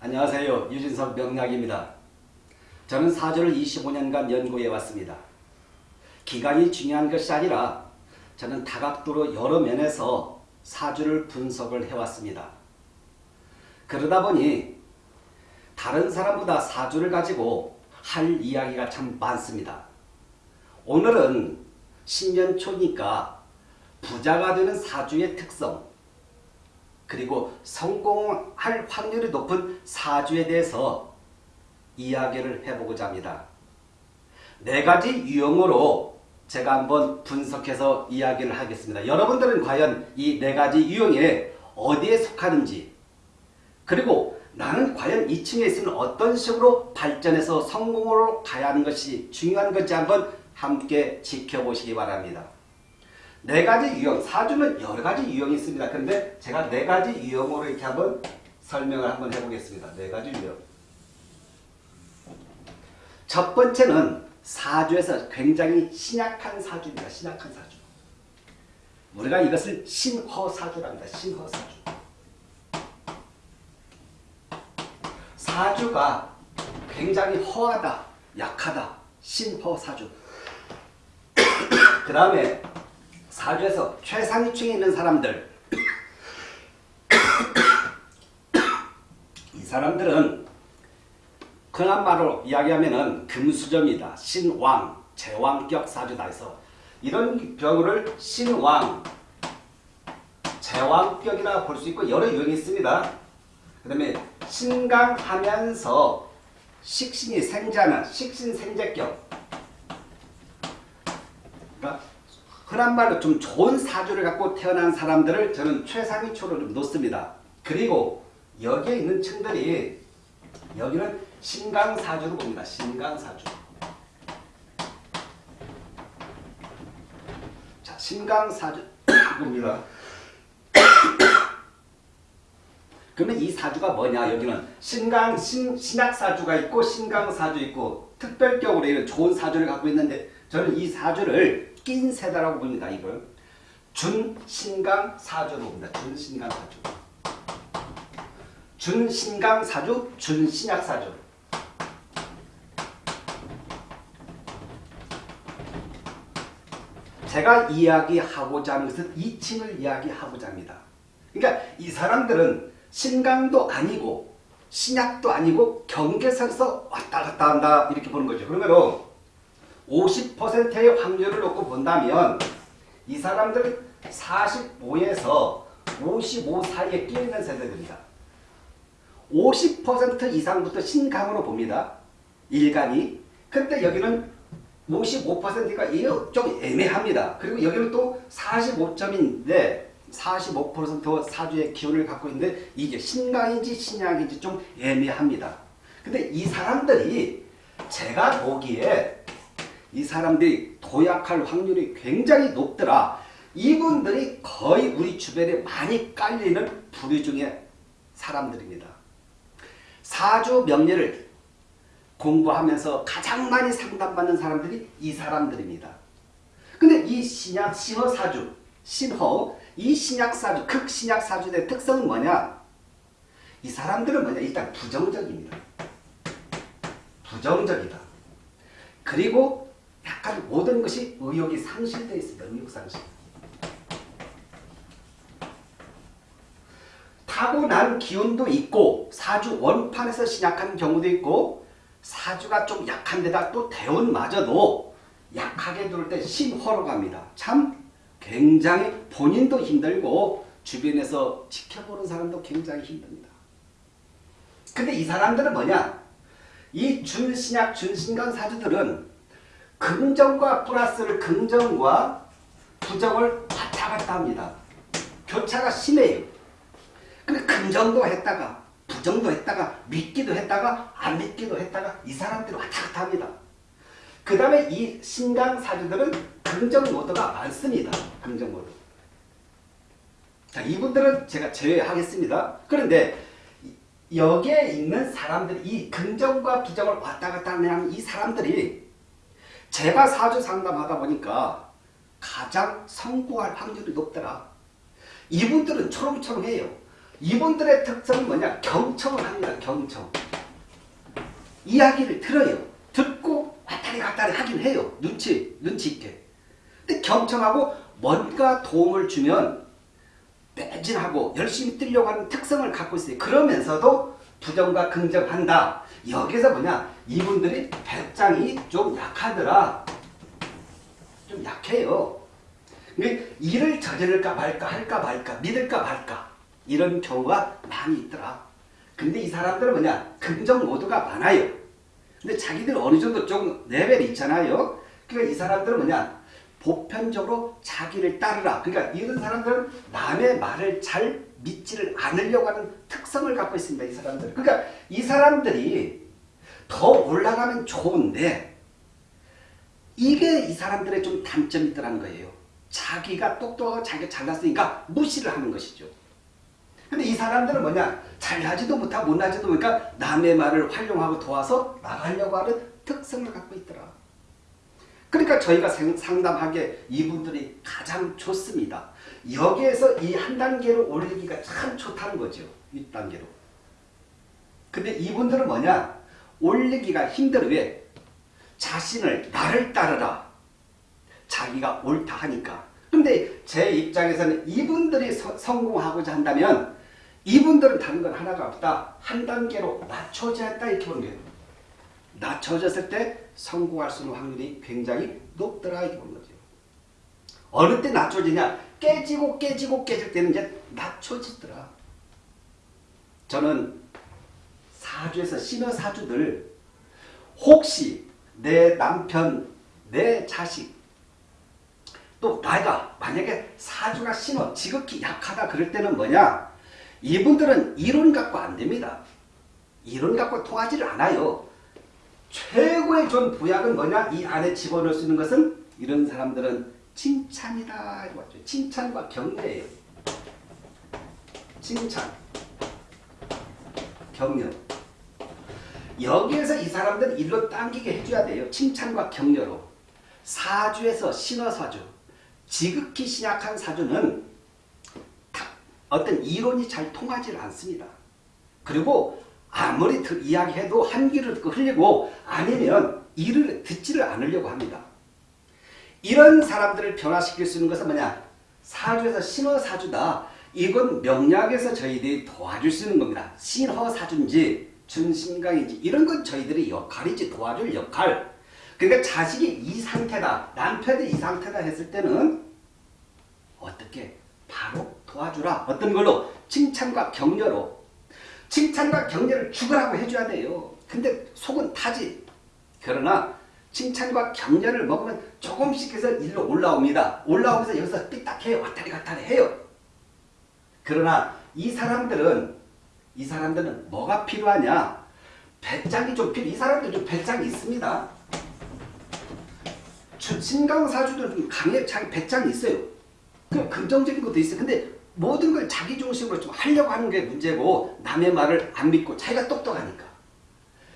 안녕하세요. 유진석 명락입니다. 저는 사주를 25년간 연구해 왔습니다. 기간이 중요한 것이 아니라 저는 다각도로 여러 면에서 사주를 분석을 해왔습니다. 그러다 보니 다른 사람보다 사주를 가지고 할 이야기가 참 많습니다. 오늘은 신년 초니까 부자가 되는 사주의 특성 그리고 성공할 확률이 높은 사주에 대해서 이야기를 해보고자 합니다. 네 가지 유형으로 제가 한번 분석해서 이야기를 하겠습니다. 여러분들은 과연 이 네 가지 유형에 어디에 속하는지 그리고 나는 과연 이 층에 있으면 어떤 식으로 발전해서 성공으로 가야 하는 것이 중요한 건지 한번 함께 지켜보시기 바랍니다. 네 가지 유형, 사주는 여러 가지 유형이 있습니다. 그런데 제가 네 가지 유형으로 이렇게 한번 설명을 한번 해보겠습니다. 네 가지 유형. 첫 번째는 사주에서 굉장히 신약한 사주입니다. 신약한 사주. 우리가 이것을 신허사주랍니다. 신허사주. 사주가 굉장히 허하다, 약하다, 신허사주. 그 다음에 사주에서 최상위층에 있는 사람들 이 사람들은 말로 이야기하면 금수저입니다. 신왕, 제왕격 사주다 해서 이런 경우를 신왕, 제왕격이라 볼 수 있고 여러 유형이 있습니다. 그 다음에 신강하면서 식신이 생자는 식신생제격 그러니까 흔한 말로 좀 좋은 사주를 갖고 태어난 사람들을 저는 최상위초로 좀 놓습니다. 그리고 여기에 있는 층들이 여기는 신강사주로 봅니다. 신강사주. 자, 신강사주 봅니다. 그러면 이 사주가 뭐냐? 여기는 신강, 신, 신약사주가 있고 신강 사주 있고 특별격으로 이런 좋은 사주를 갖고 있는데 저는 이 사주를 낀 세다라고 봅니다. 이걸 준신강 사주로 봅니다. 준신강 사주. 준신강 사주, 준신약 사주. 제가 이야기하고자 하는 것은 이칭을 이야기하고자 합니다. 그러니까 이 사람들은 신강도 아니고 신약도 아니고 경계선에서 왔다 갔다 한다 이렇게 보는 거죠. 그러면 50%의 확률을 놓고 본다면 이 사람들은 45에서 55 사이에 끼어있는 세대들입니다. 50% 이상부터 신강으로 봅니다. 일간이. 근데 여기는 55%가 좀 애매합니다. 그리고 여기는 또 45점인데 45% 사주의 기운을 갖고 있는데 이게 신강인지 신약인지 좀 애매합니다. 근데 이 사람들이 제가 보기에 이 사람들이 도약할 확률이 굉장히 높더라. 이분들이 거의 우리 주변에 많이 깔리는 부류 중에 사람들입니다. 사주 명리를 공부하면서 가장 많이 상담받는 사람들이 이 사람들입니다. 근데 이 신약, 신허 사주, 신허, 이 신약 사주, 극신약 사주의 특성은 뭐냐? 이 사람들은 뭐냐? 일단 부정적입니다. 부정적이다. 그리고 약간 모든 것이 의욕이 상실되어 있습니다. 의욕 상실. 타고난 기운도 있고 사주 원판에서 신약한 경우도 있고 사주가 좀 약한 데다 또 대운마저도 약하게 들을 때 신호로 갑니다. 참 굉장히 본인도 힘들고 주변에서 지켜보는 사람도 굉장히 힘듭니다. 근데 이 사람들은 뭐냐? 이 준신약, 준신강 사주들은 긍정과 플러스를 긍정과 부정을 왔다 갔다 합니다. 교차가 심해요. 근데 긍정도 했다가 부정도 했다가 믿기도 했다가 안 믿기도 했다가 이 사람들이 왔다 갔다 합니다. 그 다음에 이 신강 사주들은 긍정 모드가 많습니다. 긍정 모드. 자, 이분들은 제가 제외하겠습니다. 그런데 여기에 있는 사람들이 이 긍정과 부정을 왔다 갔다 하는 이 사람들이 제가 사주 상담하다 보니까 가장 성공할 확률이 높더라. 이분들은 초롱초롱해요. 이분들의 특성은 뭐냐? 경청을 합니다. 경청. 이야기를 들어요. 듣고 왔다리 갔다리 하긴 해요. 눈치, 눈치 있게. 근데 경청하고 뭔가 도움을 주면 매진하고 열심히 뛰려고 하는 특성을 갖고 있어요. 그러면서도 부정과 긍정한다. 여기서 뭐냐? 이분들이 배짱이 좀 약하더라. 좀 약해요. 일을 저지를까 말까 할까 말까 믿을까 말까 이런 경우가 많이 있더라. 근데 이 사람들은 뭐냐? 긍정 모드가 많아요. 근데 자기들 어느 정도 좀 레벨이 있잖아요. 그러니까 이 사람들은 뭐냐? 보편적으로 자기를 따르라. 그러니까 이런 사람들은 남의 말을 잘 믿지를 않으려고 하는 특성을 갖고 있습니다. 이 사람들. 그러니까 이 사람들이 더 올라가면 좋은데 이게 이 사람들의 좀 단점이 있더라는 거예요. 자기가 똑똑하고 자기가 잘났으니까 무시를 하는 것이죠. 근데 이 사람들은 뭐냐? 잘나지도 못하고 못나지도 못하니까 남의 말을 활용하고 도와서 나가려고 하는 특성을 갖고 있더라. 그러니까 저희가 상담하기에 이분들이 가장 좋습니다. 여기에서 이 한 단계로 올리기가 참 좋다는 거죠. 1단계로. 근데 이분들은 뭐냐? 올리기가 힘들어. 왜? 자신을 나를 따르라. 자기가 옳다 하니까. 근데 제 입장에서는 이분들이 서, 성공하고자 한다면 이분들은 다른 건 하나가 없다. 한 단계로 낮춰져야 한다 이렇게 보는 거예요. 낮춰졌을 때 성공할 수 있는 확률이 굉장히 높더라 이렇게 보는 거죠. 어느 때 낮춰지냐? 깨지고 깨지고 깨질 때는 이제 낮춰지더라. 저는 사주에서 신어 사주들 혹시 내 남편, 내 자식 또 나이가 만약에 사주가 신어 지극히 약하다 그럴 때는 뭐냐 이분들은 이론 갖고 안 됩니다. 이론 갖고 통하지를 않아요. 최고의 좋은 부약은 뭐냐 이 안에 집어넣을 수 있는 것은 이런 사람들은 칭찬이다? 칭찬과 격려예요. 칭찬 격려 여기에서 이 사람들은 일로 당기게 해줘야 돼요. 칭찬과 격려로. 사주에서 신어사주, 지극히 신약한 사주는 어떤 이론이 잘 통하지 않습니다. 그리고 아무리 이야기해도 한 귀를 듣고 흘리고 아니면 이를 듣지를 않으려고 합니다. 이런 사람들을 변화시킬 수 있는 것은 뭐냐? 사주에서 신어사주다. 이건 명략에서 저희들이 도와줄 수 있는 겁니다. 신허사주인지 준신강인지 이런 건 저희들의 역할이지 도와줄 역할. 그러니까 자식이 이 상태다. 남편이 이 상태다 했을 때는 어떻게 바로 도와주라. 어떤 걸로? 칭찬과 격려로. 칭찬과 격려를 죽으라고 해줘야 돼요. 근데 속은 타지. 그러나 칭찬과 격려를 먹으면 조금씩 해서 일로 올라옵니다. 올라오면서 여기서 삐딱해요. 왔다리 갔다리 해요. 그러나 이 사람들은 이 사람들은 뭐가 필요하냐? 배짱이 좀 필요. 이 사람들 좀 배짱이 있습니다. 신강사주도 좀 강해, 자기 배짱이 있어요. 그 긍정적인 것도 있어요. 근데 모든 걸 자기 중심으로 좀 하려고 하는 게 문제고 남의 말을 안 믿고 자기가 똑똑하니까.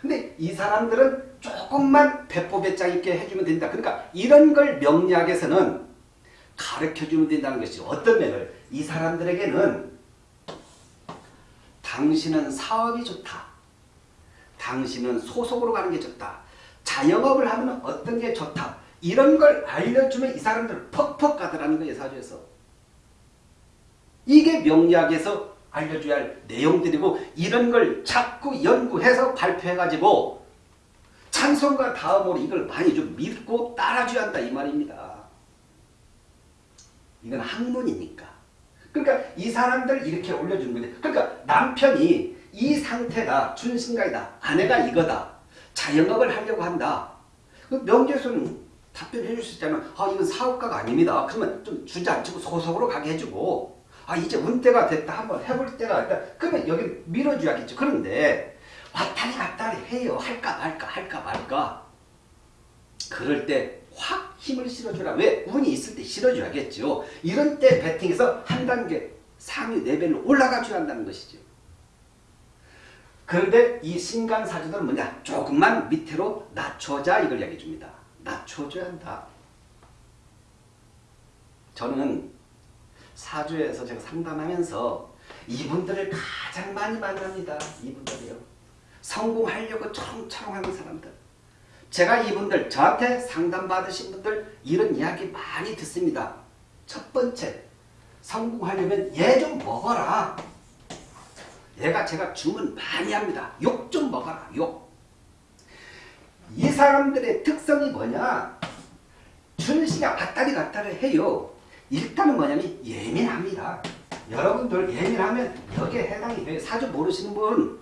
근데 이 사람들은 조금만 배포 배짱 있게 해주면 된다. 그러니까 이런 걸 명리학에서는 가르쳐주면 된다는 것이 어떤 면을 이 사람들에게는 당신은 사업이 좋다. 당신은 소속으로 가는 게 좋다. 자영업을 하면 어떤 게 좋다. 이런 걸 알려주면 이 사람들 퍽퍽 가더라는 거예요. 사주에서. 이게 명리학에서 알려줘야 할 내용들이고 이런 걸 자꾸 연구해서 발표해가지고 찬송과 다음으로 이걸 많이 좀 믿고 따라줘야 한다 이 말입니다. 이건 학문이니까. 그러니까 이 사람들 이렇게 올려주는 거예요. 그러니까 남편이 이 상태다. 준신가이다. 아내가 이거다. 자영업을 하려고 한다. 그 명제수는 답변해 줄 수 있잖아. 아 이건 사업가가 아닙니다. 그러면 좀 주저앉히고 소속으로 가게 해주고 아 이제 운 때가 됐다. 한번 해볼 때가 됐다. 그러면 여기 밀어줘야겠죠. 그런데 왔다리 갔다리 해요. 할까 말까 할까 말까. 그럴 때 확 힘을 실어주라. 왜? 운이 있을 때 실어줘야겠죠. 이런 때 배팅해서 한 단계 상위 레벨로 올라가 줘야 한다는 것이죠. 그런데 이 신간사주들은 뭐냐? 조금만 밑으로 낮춰자 이걸 얘기해 줍니다. 낮춰줘야 한다. 저는 사주에서 제가 상담하면서 이분들을 가장 많이 만납니다. 이분들이요. 성공하려고 초롱초롱하는 사람들. 제가 이분들 저한테 상담받으신 분들 이런 이야기 많이 듣습니다. 첫 번째 성공하려면 얘 좀 먹어라. 얘가 제가 주문 많이 합니다. 욕 좀 먹어라. 욕. 이 사람들의 특성이 뭐냐? 준씨가 왔다리 갔다리 해요. 일단은 뭐냐면 예민합니다. 여러분들 예민하면 여기에 해당이 돼요. 사주 모르시는 분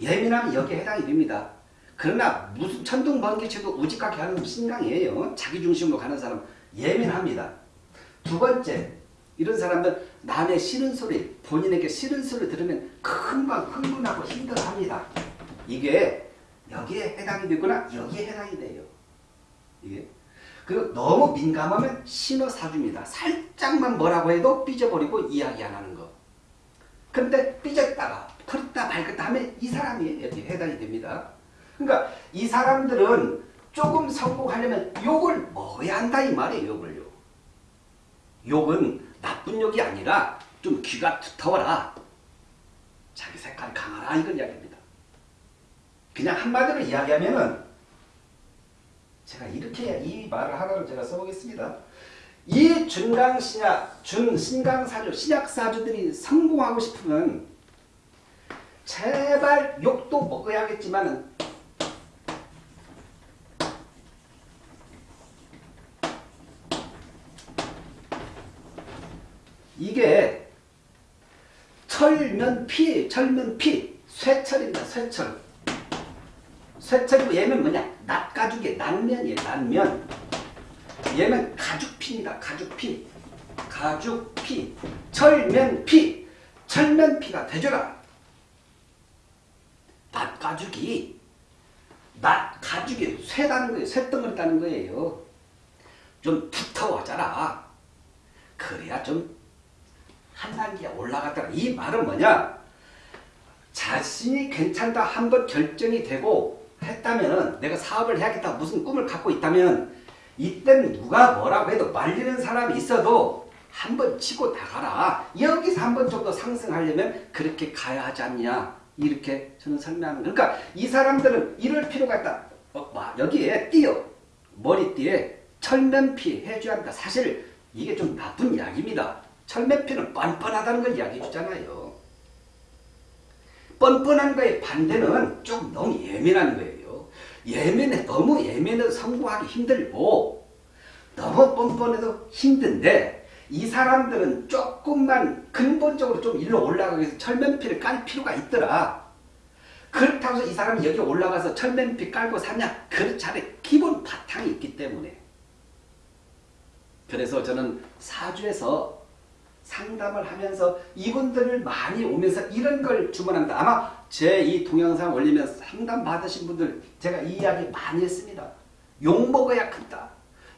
예민하면 여기에 해당이 됩니다. 그러나 무슨 천둥 번개 쳐도 우직하게 하는 신강이에요. 자기 중심으로 가는 사람 예민합니다. 두 번째 이런 사람은 남의 싫은 소리 본인에게 싫은 소리 들으면 금방 흥분하고 힘들어합니다. 이게 여기에 해당이 되거나 여기에 해당이 돼요. 이게 그리고 너무 민감하면 신호 사줍니다. 살짝만 뭐라고 해도 삐져버리고 이야기 안 하는 거. 근데 삐졌다가 털었다 밝았다 하면 이 사람이 여기 해당이 됩니다. 그러니까 이 사람들은 조금 성공하려면 욕을 먹어야 한다 이 말이에요. 욕을요. 욕은 나쁜 욕이 아니라 좀 귀가 두터워라. 자기 색깔 강하라 이걸 이야기합니다. 그냥 한마디로 이야기하면은 제가 이렇게 이 말을 하나로 제가 써보겠습니다. 이 준강 신약, 준 신강 사주, 신약 사주들이 성공하고 싶으면 제발 욕도 먹어야겠지만 이게 철면피, 철면피, 쇠철입니다. 쇠철. 쇠철이고 얘는 뭐냐? 낫가죽의 난면이에요. 난면. 얘는 가죽피입니다. 가죽피. 가죽피. 철면피. 철면피가 되줘라. 낫가죽이 낫가죽이 쇠다는 거예요. 쇠덩어리 다는 거예요. 좀 두터워져라. 그래야 좀 한 단계 올라갔다가 이 말은 뭐냐? 자신이 괜찮다 한 번 결정이 되고 했다면 내가 사업을 해야겠다 무슨 꿈을 갖고 있다면 이땐 누가 뭐라고 해도 말리는 사람이 있어도 한 번 치고 나가라. 여기서 한 번 정도 상승하려면 그렇게 가야 하지 않냐. 이렇게 저는 설명하는 그러니까 이 사람들은 이럴 필요가 있다. 어, 여기에 띄어 머리띠에 철면피 해줘야 한다. 사실 이게 좀 나쁜 이야기입니다. 철면피는 뻔뻔하다는 걸 이야기해 주잖아요. 뻔뻔한 거에 반대는 좀 너무 예민한 거예요. 예민해 너무 예민해서 성공하기 힘들고 너무 뻔뻔해도 힘든데 이 사람들은 조금만 근본적으로 좀 일로 올라가기 위해서 철면피를 깔 필요가 있더라. 그렇다고 해서 이 사람이 여기 올라가서 철면피 깔고 사냐? 그렇지 않아. 기본 바탕이 있기 때문에. 그래서 저는 사주에서 상담을 하면서 이분들을 많이 오면서 이런 걸 주문합니다. 아마 제 이 동영상 올리면 상담 받으신 분들 제가 이 이야기 많이 했습니다. 욕 먹어야 큰다.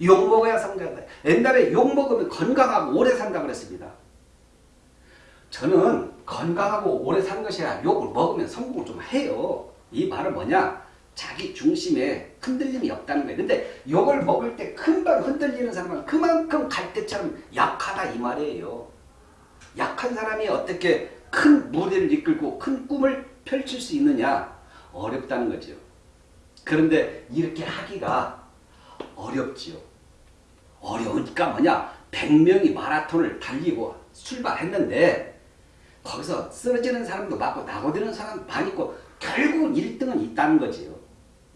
욕 먹어야 성장한다. 옛날에 욕 먹으면 건강하고 오래 산다 그랬습니다. 저는 건강하고 오래 사는 것이 아니라 욕을 먹으면 성공을 좀 해요. 이 말은 뭐냐? 자기 중심에 흔들림이 없다는 거예요. 근데 욕을 먹을 때 금방 흔들리는 사람은 그만큼 갈대처럼 약하다 이 말이에요. 약한 사람이 어떻게 큰 무대를 이끌고 큰 꿈을 펼칠 수 있느냐? 어렵다는 거죠. 그런데 이렇게 하기가 어렵지요. 어려우니까 뭐냐? 100명이 마라톤을 달리고 출발했는데 거기서 쓰러지는 사람도 많고 나고되는 사람 많이 있고 결국은 1등은 있다는 거지요.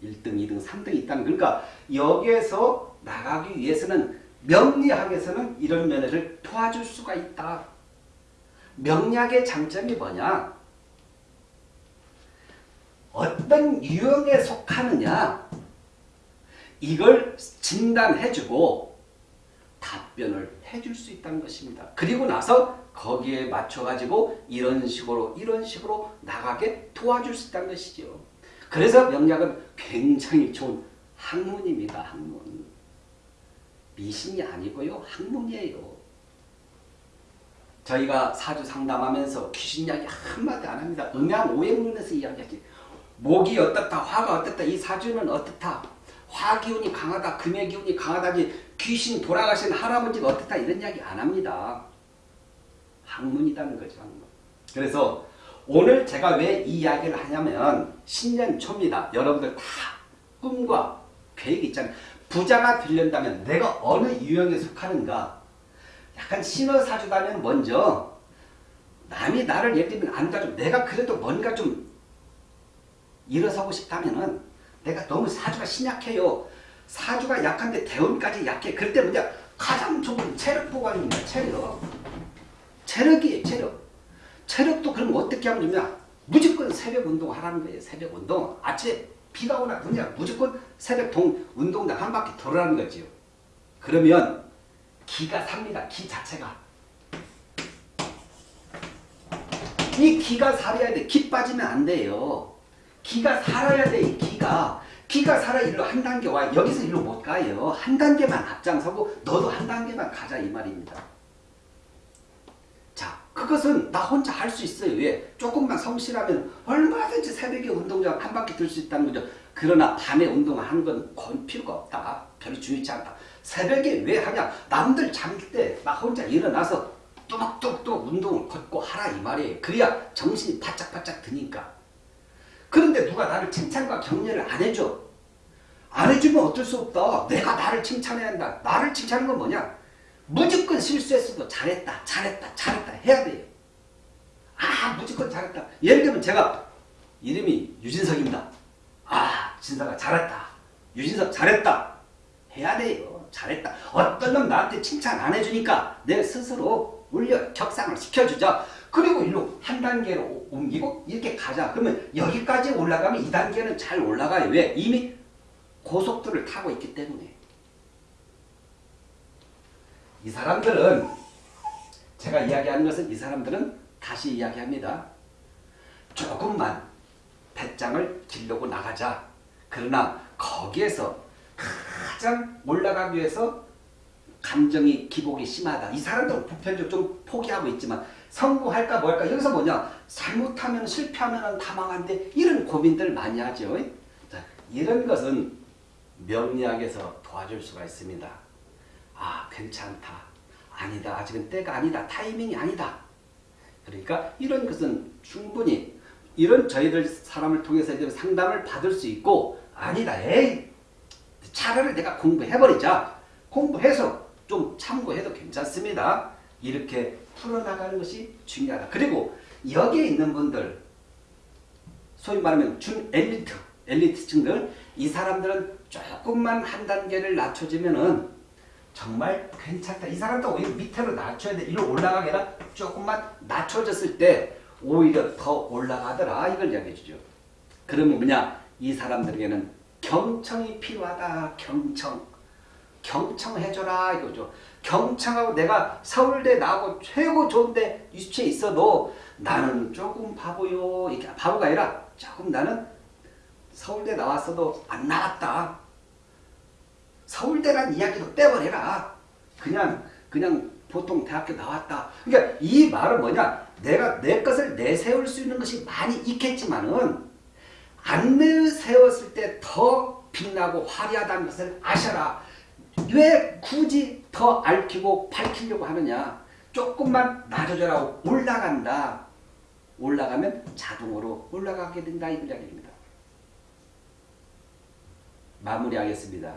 1등, 2등, 3등이 있다는 그러니까 여기에서 나가기 위해서는 명리학에서는 이런 면을 도와줄 수가 있다. 명리학의 장점이 뭐냐? 어떤 유형에 속하느냐 이걸 진단해주고 답변을 해줄 수 있다는 것입니다. 그리고 나서 거기에 맞춰가지고 이런 식으로 이런 식으로 나가게 도와줄 수 있다는 것이죠. 그래서 명략은 굉장히 좋은 학문입니다. 학문. 미신이 아니고요. 학문이에요. 저희가 사주 상담하면서 귀신 이야기 한마디 안 합니다. 음양 오행론에서 이야기하지. 목이 어떻다, 화가 어떻다, 이 사주는 어떻다. 화 기운이 강하다, 금의 기운이 강하다지 귀신 돌아가신 할아버지가 어떻다 이런 이야기 안 합니다. 학문이라는 거죠. 학문. 그래서 오늘 제가 왜 이 이야기를 하냐면 신년 초입니다. 여러분들 다 꿈과 계획이 있잖아요. 부자가 되려면 내가 어느 유형에 속하는가 약간 신호사주다면 먼저 남이 나를 예를 들면 안 가지고 내가 그래도 뭔가 좀 일어서고 싶다면은 내가 너무 사주가 신약해요. 사주가 약한데 대운까지 약해. 그럴 때 뭐냐 가장 좋은 체력 보관입니다. 체력. 체력이에요. 체력. 체력도 그럼 어떻게 하면 좋냐? 무조건 새벽 운동 하라는 거예요. 새벽 운동. 아침에 비가 오나 그냥 무조건 새벽 동 운동장 한 바퀴 돌아라는 거지요. 그러면 기가 삽니다. 기 자체가. 이 기가 살아야 돼. 기 빠지면 안 돼요. 기가 살아야 돼. 이 기가. 기가 살아 일로 한 단계 와. 여기서 일로 못 가요. 한 단계만 앞장서고 너도 한 단계만 가자 이 말입니다. 자, 그것은 나 혼자 할 수 있어요. 왜? 조금만 성실하면 얼마든지 새벽에 운동장 한 바퀴 돌 수 있다는 거죠. 그러나 밤에 운동을 하는 건 건 필요가 없다. 별로 중요치 않다. 새벽에 왜 하냐? 남들 잠들 때나 혼자 일어나서 뚜벅뚜벅 운동을 걷고 하라 이 말이에요. 그래야 정신이 바짝바짝 드니까. 그런데 누가 나를 칭찬과 격려를 안 해줘. 안 해주면 어쩔 수 없다. 내가 나를 칭찬해야 한다. 나를 칭찬하는 건 뭐냐? 무조건 실수했어도 잘했다, 잘했다, 잘했다 해야 돼요. 아, 무조건 잘했다. 예를 들면 제가 이름이 유진석입니다. 아, 진석아 잘했다. 유진석 잘했다. 해야 돼요. 잘했다. 어떤 놈 나한테 칭찬 안 해주니까 내 스스로 올려 격상을 시켜주자. 그리고 일로 한 단계로 옮기고 이렇게 가자. 그러면 여기까지 올라가면 이 단계는 잘 올라가요. 왜? 이미 고속도를 타고 있기 때문에. 이 사람들은 제가 이야기하는 것은 이 사람들은 다시 이야기합니다. 조금만 배짱을 길르고 나가자. 그러나 거기에서 가장 올라가기 위해서 감정이 기복이 심하다. 이 사람들은 보편적으로 좀 포기하고 있지만 성공할까 뭘까 여기서 뭐냐 잘못하면 실패하면 다 망한데 이런 고민들 많이 하죠. 자, 이런 것은 명리학에서 도와줄 수가 있습니다. 아 괜찮다. 아니다. 아직은 때가 아니다. 타이밍이 아니다. 그러니까 이런 것은 충분히 이런 저희들 사람을 통해서 상담을 받을 수 있고 아니다. 에이 차라리 내가 공부해버리자. 공부해서 좀 참고해도 괜찮습니다. 이렇게 풀어나가는 것이 중요하다. 그리고 여기에 있는 분들 소위 말하면 준 엘리트, 엘리트층들 이 사람들은 조금만 한 단계를 낮춰주면은 정말 괜찮다. 이 사람도 오히려 밑으로 낮춰야 돼. 이리로 올라가게 아니라 조금만 낮춰졌을 때 오히려 더 올라가더라. 이걸 이야기해 주죠. 그러면 뭐냐? 이 사람들에게는 경청이 필요하다. 경청. 경청해줘라 이거죠. 경청하고 내가 서울대 나오고 최고 좋은데 유치에 있어도 나는 조금 바보요. 이게 바보가 아니라 조금 나는 서울대 나왔어도 안 나왔다. 서울대란 이야기도 떼버려라. 그냥 그냥 보통 대학교 나왔다. 그러니까 이 말은 뭐냐? 내가 내 것을 내세울 수 있는 것이 많이 있겠지만은 안 내세웠을 때 더 빛나고 화려하다는 것을 아셔라. 왜 굳이 더 앓히고 밝히려고 하느냐? 조금만 낮아져라 올라간다. 올라가면 자동으로 올라가게 된다 이 이야기입니다. 마무리하겠습니다.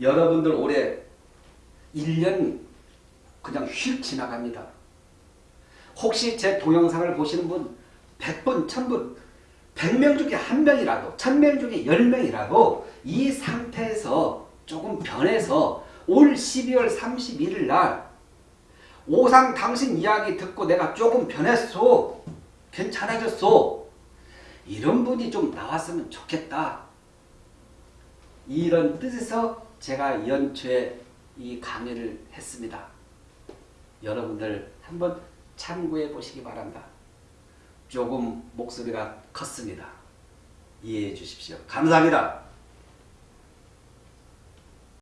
여러분들 올해 1년 그냥 휙 지나갑니다. 혹시 제 동영상을 보시는 분 100분, 1000분, 100명 중에 1명이라도 1000명 중에 10명이라도 이 상태에서 조금 변해서 올 12월 31일 날 오상 당신 이야기 듣고 내가 조금 변했어. 괜찮아졌어. 이런 분이 좀 나왔으면 좋겠다. 이런 뜻에서 제가 연초에 이 강의를 했습니다. 여러분들 한번 참고해 보시기 바랍니다. 조금 목소리가 컸습니다. 이해해 주십시오. 감사합니다.